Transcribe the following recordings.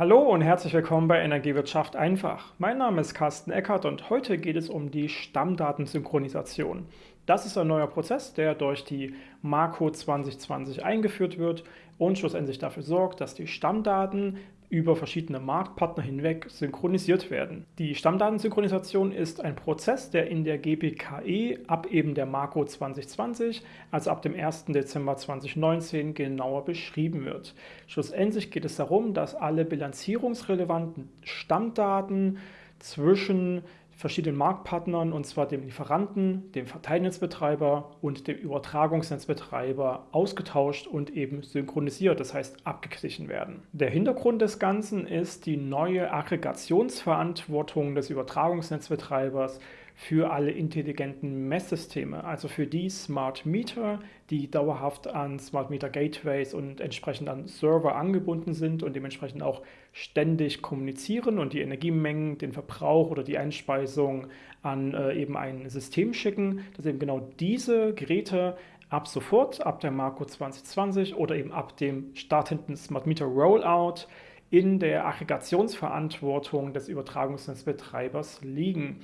Hallo und herzlich willkommen bei Energiewirtschaft einfach. Mein Name ist Carsten Eckert und heute geht es um die Stammdatensynchronisation. Das ist ein neuer Prozess, der durch die Marco 2020 eingeführt wird und schlussendlich dafür sorgt, dass die Stammdaten über verschiedene Marktpartner hinweg synchronisiert werden. Die Stammdatensynchronisation ist ein Prozess, der in der GPKE ab eben der Marco 2020, also ab dem 1. Dezember 2019, genauer beschrieben wird. Schlussendlich geht es darum, dass alle bilanzierungsrelevanten Stammdaten zwischen verschiedenen Marktpartnern, und zwar dem Lieferanten, dem Verteilnetzbetreiber und dem Übertragungsnetzbetreiber ausgetauscht und eben synchronisiert, das heißt abgeglichen werden. Der Hintergrund des Ganzen ist die neue Aggregationsverantwortung des Übertragungsnetzbetreibers für alle intelligenten Messsysteme, also für die Smart Meter, die dauerhaft an Smart Meter Gateways und entsprechend an Server angebunden sind und dementsprechend auch ständig kommunizieren und die Energiemengen, den Verbrauch oder die Einspeisung an äh, eben ein System schicken, dass eben genau diese Geräte ab sofort, ab der Marco 2020 oder eben ab dem startenden Smart Meter Rollout in der Aggregationsverantwortung des Übertragungsnetzbetreibers liegen.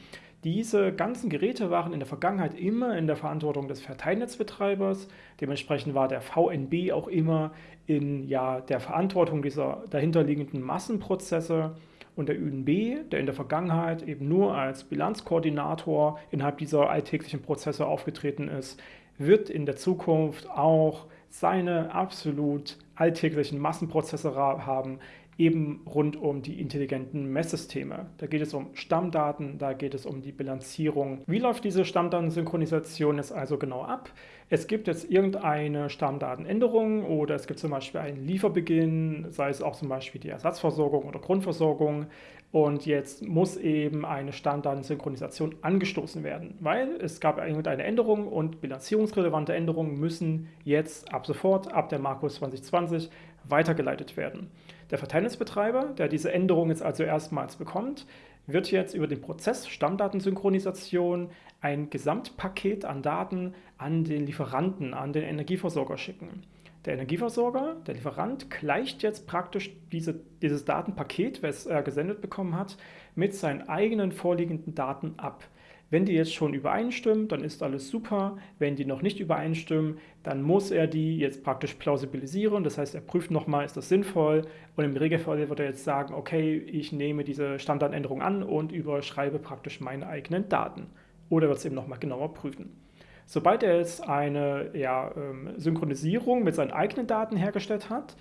Diese ganzen Geräte waren in der Vergangenheit immer in der Verantwortung des Verteilnetzbetreibers. Dementsprechend war der VNB auch immer in ja, der Verantwortung dieser dahinterliegenden Massenprozesse. Und der ÜNB, der in der Vergangenheit eben nur als Bilanzkoordinator innerhalb dieser alltäglichen Prozesse aufgetreten ist, wird in der Zukunft auch seine absolut alltäglichen Massenprozesse haben, eben rund um die intelligenten Messsysteme. Da geht es um Stammdaten, da geht es um die Bilanzierung. Wie läuft diese Stammdatensynchronisation jetzt also genau ab? Es gibt jetzt irgendeine Stammdatenänderung oder es gibt zum Beispiel einen Lieferbeginn, sei es auch zum Beispiel die Ersatzversorgung oder Grundversorgung und jetzt muss eben eine Stammdatensynchronisation angestoßen werden, weil es gab irgendeine Änderung und bilanzierungsrelevante Änderungen müssen jetzt ab sofort, ab der Markus 2020, weitergeleitet werden. Der Verteilnetzbetreiber, der diese Änderung jetzt also erstmals bekommt, wird jetzt über den Prozess Stammdatensynchronisation ein Gesamtpaket an Daten an den Lieferanten, an den Energieversorger schicken. Der Energieversorger, der Lieferant, gleicht jetzt praktisch diese, dieses Datenpaket, was er gesendet bekommen hat, mit seinen eigenen vorliegenden Daten ab. Wenn die jetzt schon übereinstimmen, dann ist alles super. Wenn die noch nicht übereinstimmen, dann muss er die jetzt praktisch plausibilisieren. Das heißt, er prüft nochmal, ist das sinnvoll? Und im Regelfall wird er jetzt sagen, okay, ich nehme diese Standardänderung an und überschreibe praktisch meine eigenen Daten. Oder wird es eben nochmal genauer prüfen. Sobald er jetzt eine ja, ähm, Synchronisierung mit seinen eigenen Daten hergestellt hat,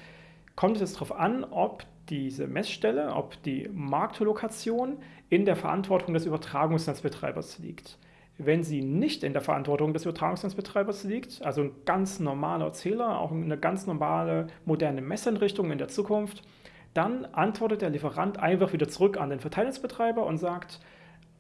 kommt es darauf an, ob diese Messstelle, ob die Marktlokation in der Verantwortung des Übertragungsnetzbetreibers liegt. Wenn sie nicht in der Verantwortung des Übertragungsnetzbetreibers liegt, also ein ganz normaler Zähler, auch eine ganz normale moderne Messeinrichtung in der Zukunft, dann antwortet der Lieferant einfach wieder zurück an den Verteilnetzbetreiber und sagt,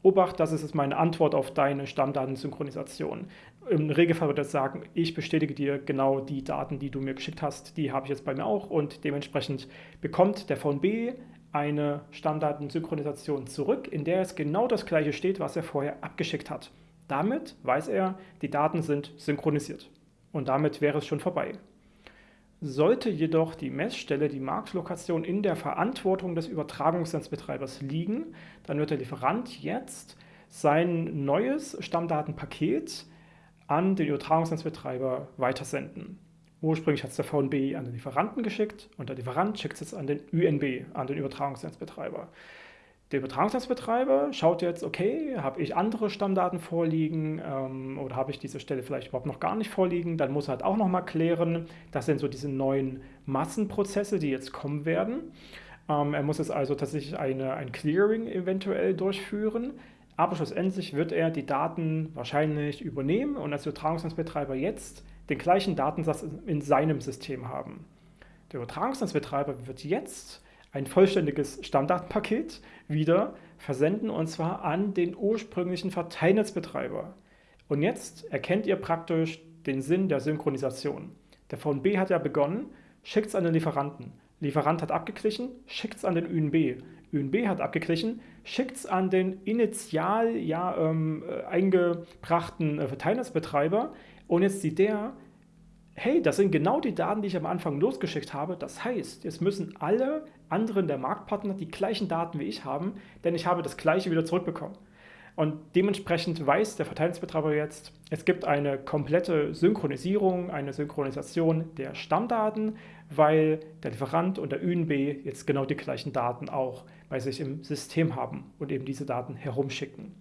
Obacht, das ist meine Antwort auf deine Stammdatensynchronisation. Im Regelfall wird er sagen, ich bestätige dir genau die Daten, die du mir geschickt hast, die habe ich jetzt bei mir auch und dementsprechend bekommt der VNB eine Stammdatensynchronisation zurück, in der es genau das gleiche steht, was er vorher abgeschickt hat. Damit weiß er, die Daten sind synchronisiert. Und damit wäre es schon vorbei. Sollte jedoch die Messstelle, die Marktlokation in der Verantwortung des Übertragungsnetzbetreibers liegen, dann wird der Lieferant jetzt sein neues Stammdatenpaket an den Übertragungsnetzbetreiber weitersenden. Ursprünglich hat es der VNB an den Lieferanten geschickt und der Lieferant schickt es jetzt an den UNB, an den Übertragungsnetzbetreiber. Der Übertragungsnetzbetreiber schaut jetzt, okay, habe ich andere Stammdaten vorliegen ähm, oder habe ich diese Stelle vielleicht überhaupt noch gar nicht vorliegen, dann muss er halt auch nochmal klären, das sind so diese neuen Massenprozesse, die jetzt kommen werden. Ähm, er muss jetzt also tatsächlich eine, ein Clearing eventuell durchführen, aber schlussendlich wird er die Daten wahrscheinlich übernehmen und als Übertragungsnetzbetreiber jetzt den gleichen Datensatz in seinem System haben. Der Übertragungsnetzbetreiber wird jetzt ein vollständiges Stammdatenpaket wieder versenden und zwar an den ursprünglichen Verteilnetzbetreiber. Und jetzt erkennt ihr praktisch den Sinn der Synchronisation. Der VNB hat ja begonnen, schickt es an den Lieferanten. Lieferant hat abgeglichen, schickt es an den ÜNB. ÜNB hat abgeglichen, schickt es an den initial ja, ähm, äh, eingebrachten äh, Verteilnetzbetreiber und jetzt sieht der, hey, das sind genau die Daten, die ich am Anfang losgeschickt habe. Das heißt, jetzt müssen alle anderen der Marktpartner die gleichen Daten wie ich haben, denn ich habe das gleiche wieder zurückbekommen. Und dementsprechend weiß der Verteilungsbetreiber jetzt, es gibt eine komplette Synchronisierung, eine Synchronisation der Stammdaten, weil der Lieferant und der UNB jetzt genau die gleichen Daten auch bei sich im System haben und eben diese Daten herumschicken.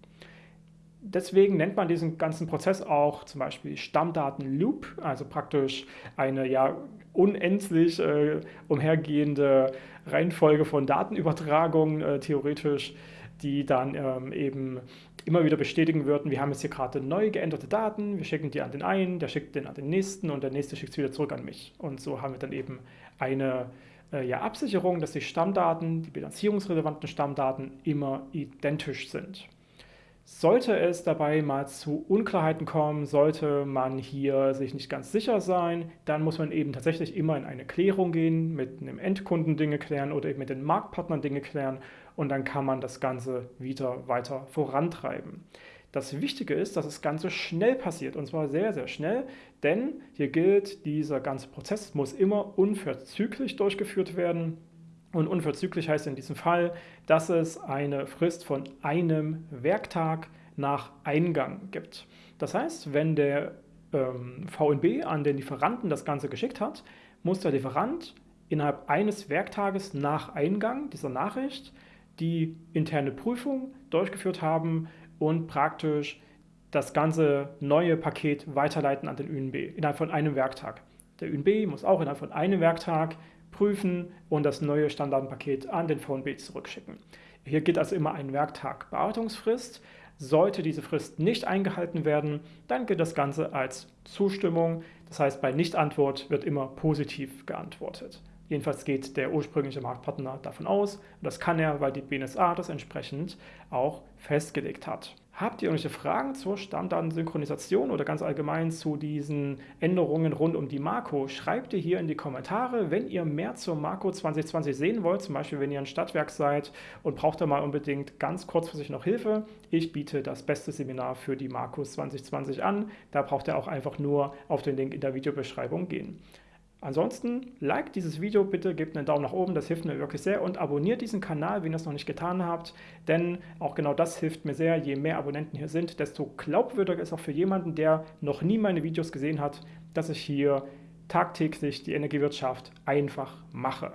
Deswegen nennt man diesen ganzen Prozess auch zum Beispiel Stammdatenloop, also praktisch eine ja unendlich äh, umhergehende Reihenfolge von Datenübertragungen, äh, theoretisch die dann ähm, eben immer wieder bestätigen würden, wir haben jetzt hier gerade neu geänderte Daten, wir schicken die an den einen, der schickt den an den nächsten und der nächste schickt es wieder zurück an mich. Und so haben wir dann eben eine äh, ja, Absicherung, dass die Stammdaten, die bilanzierungsrelevanten Stammdaten immer identisch sind. Sollte es dabei mal zu Unklarheiten kommen, sollte man hier sich nicht ganz sicher sein, dann muss man eben tatsächlich immer in eine Klärung gehen, mit einem Endkunden Dinge klären oder eben mit den Marktpartnern Dinge klären und dann kann man das Ganze wieder weiter vorantreiben. Das Wichtige ist, dass das Ganze schnell passiert und zwar sehr, sehr schnell, denn hier gilt, dieser ganze Prozess muss immer unverzüglich durchgeführt werden und unverzüglich heißt in diesem Fall, dass es eine Frist von einem Werktag nach Eingang gibt. Das heißt, wenn der ähm, VNB an den Lieferanten das Ganze geschickt hat, muss der Lieferant innerhalb eines Werktages nach Eingang dieser Nachricht die interne Prüfung durchgeführt haben und praktisch das ganze neue Paket weiterleiten an den UNB innerhalb von einem Werktag. Der UNB muss auch innerhalb von einem Werktag prüfen und das neue Standardpaket an den VNB zurückschicken. Hier gilt also immer ein Werktag Bearbeitungsfrist. Sollte diese Frist nicht eingehalten werden, dann gilt das Ganze als Zustimmung. Das heißt, bei Nichtantwort wird immer positiv geantwortet. Jedenfalls geht der ursprüngliche Marktpartner davon aus, und das kann er, weil die BNSA das entsprechend auch festgelegt hat. Habt ihr irgendwelche Fragen zur Stammdatensynchronisation oder ganz allgemein zu diesen Änderungen rund um die Marco? Schreibt ihr hier in die Kommentare. Wenn ihr mehr zur Marco 2020 sehen wollt, zum Beispiel wenn ihr ein Stadtwerk seid und braucht da mal unbedingt ganz kurzfristig noch Hilfe, ich biete das beste Seminar für die Marco 2020 an. Da braucht ihr auch einfach nur auf den Link in der Videobeschreibung gehen. Ansonsten, like dieses Video bitte, gebt einen Daumen nach oben, das hilft mir wirklich sehr und abonniert diesen Kanal, wenn ihr es noch nicht getan habt, denn auch genau das hilft mir sehr. Je mehr Abonnenten hier sind, desto glaubwürdiger ist auch für jemanden, der noch nie meine Videos gesehen hat, dass ich hier tagtäglich die Energiewirtschaft einfach mache.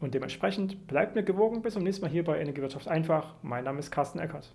Und dementsprechend bleibt mir gewogen. Bis zum nächsten Mal hier bei Energiewirtschaft einfach. Mein Name ist Carsten Eckert.